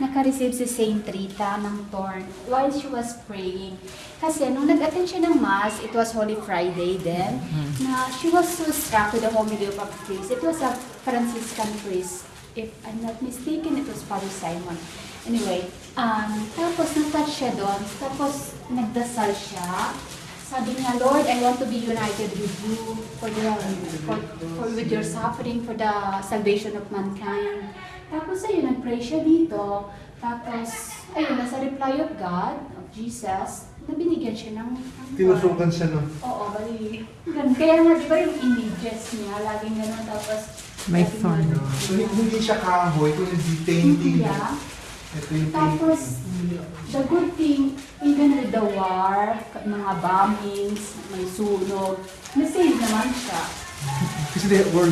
nakareceive si Saint Rita ng thorn while she was praying. Kasi nung nag-attend siya ng Mass, it was Holy Friday then, na she was so struck with the homily of a priest. It was a Franciscan priest. If I'm not mistaken, it was Father Simon. Anyway, um, tapos natouch siya doon. Tapos nagdasal siya. Sabi niya, Lord, I want to be united with you for the for, for with your suffering for the salvation of mankind. Tapos ayun, nag-pray siya dito. Tapos, ayun, nasa reply of God, of Jesus, na binigyan siya ng, ng Tinusukan siya ng Oo, bali. Ganun. Kaya nga, di ba yung images niya, laging gano'n, tapos... May gano'n. So, hindi siya kahoy, kundi painting. Yeah. Ito yung Tapos, the good thing, the war, mga bombings, may sunog, na-save naman siya. Kasi they were